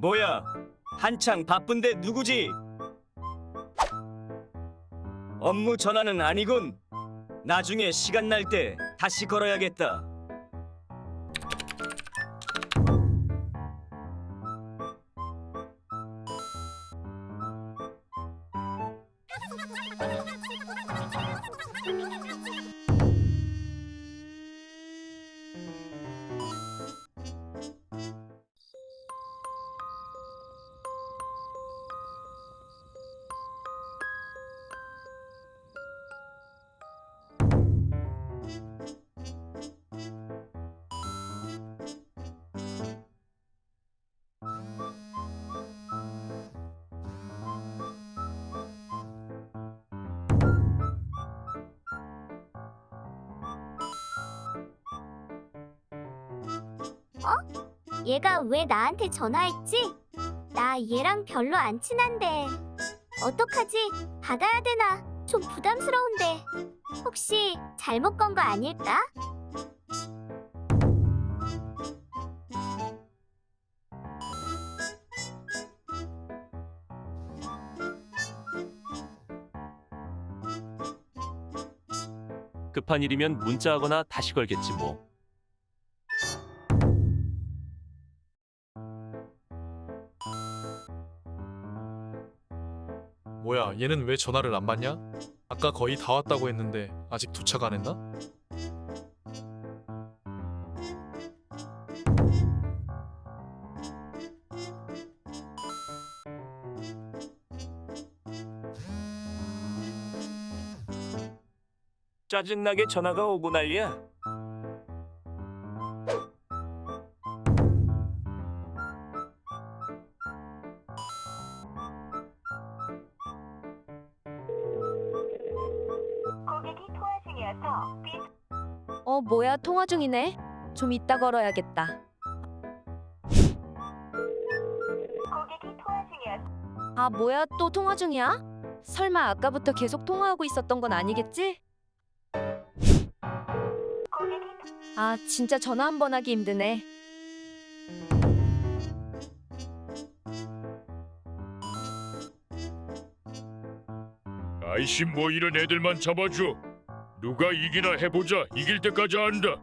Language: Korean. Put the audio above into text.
뭐야? 한창 바쁜데 누구지? 업무 전화는 아니군. 나중에 시간 날 때 다시 걸어야겠다. 얘가 왜 나한테 전화했지? 나 얘랑 별로 안 친한데. 어떡하지? 받아야 되나? 좀 부담스러운데. 혹시 잘못 건 거 아닐까? 급한 일이면 문자하거나 다시 걸겠지 뭐. 뭐야 얘는 왜 전화를 안 받냐? 아까 거의 다 왔다고 했는데 아직 도착 안 했나? 짜증나게 전화가 오고 난리야. 어, 뭐야, 통화 중이네. 좀 이따 걸어야겠다. 아, 뭐야, 또 통화 중이야? 설마 아까부터 계속 통화하고 있었던 건 아니겠지? 아, 진짜 전화 한 번 하기 힘드네. 아이씨 뭐 이런 애들만 잡아줘 누가 이기나 해보자. 이길 때까지 한다